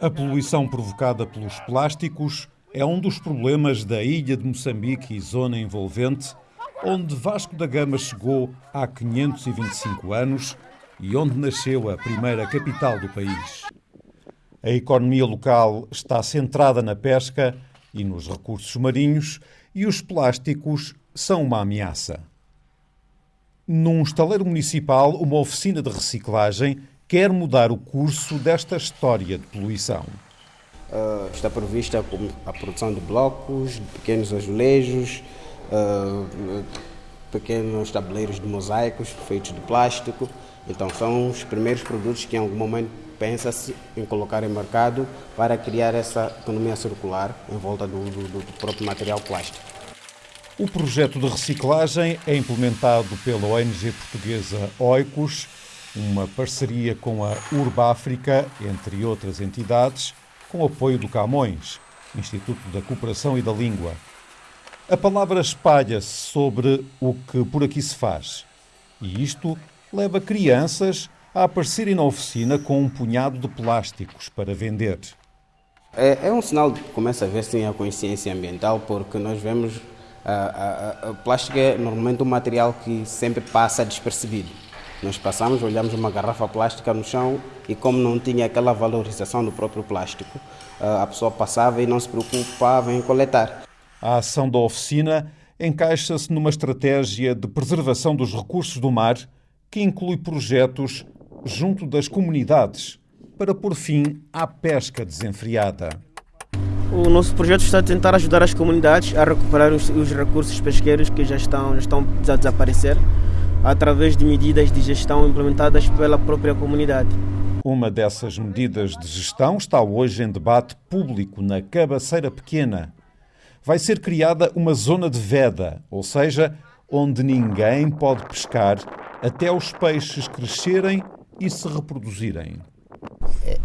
A poluição provocada pelos plásticos é um dos problemas da ilha de Moçambique e zona envolvente, onde Vasco da Gama chegou há 525 anos e onde nasceu a primeira capital do país. A economia local está centrada na pesca e nos recursos marinhos e os plásticos são uma ameaça. Num estaleiro municipal, uma oficina de reciclagem quer mudar o curso desta história de poluição. Uh, está prevista a produção de blocos, de pequenos azulejos, uh, pequenos tabuleiros de mosaicos feitos de plástico. Então, são os primeiros produtos que em algum momento pensa-se em colocar em mercado para criar essa economia circular em volta do, do, do próprio material plástico. O projeto de reciclagem é implementado pela ONG portuguesa Oikos, uma parceria com a Urbáfrica, entre outras entidades, com apoio do Camões, Instituto da Cooperação e da Língua. A palavra espalha-se sobre o que por aqui se faz. E isto leva crianças a aparecerem na oficina com um punhado de plásticos para vender. É, é um sinal de que começa a ver sim a consciência ambiental, porque nós vemos a, a, a plástico é normalmente um material que sempre passa despercebido. Nós passamos, olhamos uma garrafa plástica no chão e como não tinha aquela valorização do próprio plástico, a pessoa passava e não se preocupava em coletar. A ação da oficina encaixa-se numa estratégia de preservação dos recursos do mar que inclui projetos junto das comunidades para pôr fim à pesca desenfreada. O nosso projeto está a tentar ajudar as comunidades a recuperar os, os recursos pesqueiros que já estão, já estão a desaparecer através de medidas de gestão implementadas pela própria comunidade. Uma dessas medidas de gestão está hoje em debate público na Cabaceira Pequena. Vai ser criada uma zona de veda, ou seja, onde ninguém pode pescar até os peixes crescerem e se reproduzirem.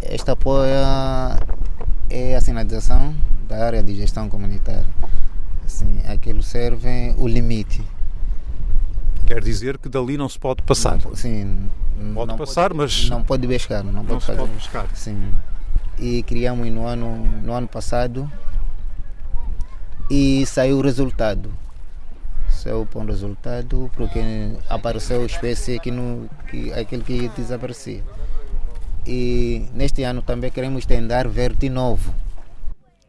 Este apoio é a sinalização da área de gestão comunitária. Assim, aquilo serve o limite. Quer dizer que dali não se pode passar? Não, sim. Pode passar, pode, mas... Não pode pescar. Não, não pode, se pode pescar. Sim. E criamos no ano, no ano passado e saiu o resultado seu bom resultado porque apareceu espécie que, no, que aquele que desaparecia. E neste ano também queremos tentar ver de novo.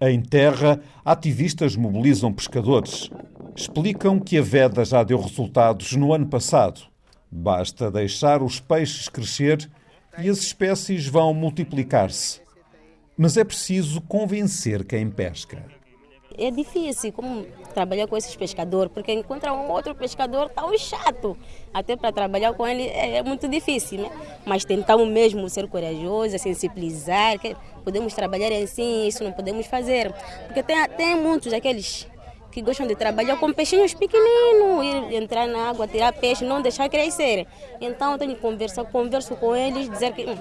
Em terra, ativistas mobilizam pescadores. Explicam que a veda já deu resultados no ano passado. Basta deixar os peixes crescer e as espécies vão multiplicar-se. Mas é preciso convencer quem pesca é difícil como trabalhar com esses pescadores, porque encontra um outro pescador tão chato. Até para trabalhar com ele é muito difícil, né? Mas tentamos mesmo ser corajosos, sensibilizar, que podemos trabalhar assim, isso não podemos fazer. Porque tem, tem muitos aqueles que gostam de trabalhar com peixinhos pequeninos, ir entrar na água, tirar peixe, não deixar crescer. Então eu tenho que conversar, converso com eles, dizer que hum,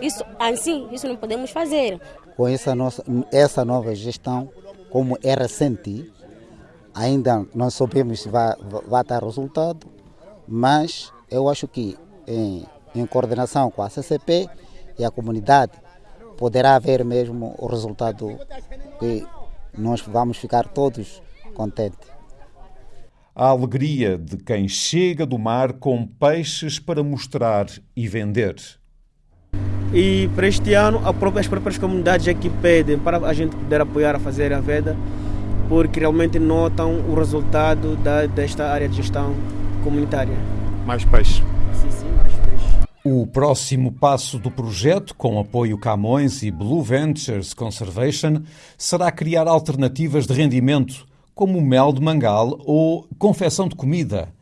isso assim, isso não podemos fazer. Com essa nossa essa nova gestão como é recente, ainda não sabemos se vai, vai dar resultado, mas eu acho que em, em coordenação com a CCP e a comunidade poderá haver mesmo o resultado que nós vamos ficar todos contentes. A alegria de quem chega do mar com peixes para mostrar e vender. E para este ano, as próprias comunidades aqui pedem para a gente poder apoiar a fazer a veda, porque realmente notam o resultado da, desta área de gestão comunitária. Mais peixe. Sim, sim, mais peixe. O próximo passo do projeto, com apoio Camões e Blue Ventures Conservation, será criar alternativas de rendimento, como mel de mangal ou confecção de comida,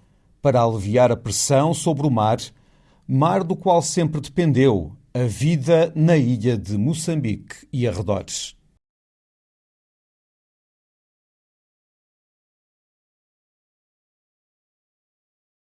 para aliviar a pressão sobre o mar, mar do qual sempre dependeu a vida na ilha de Moçambique e arredores.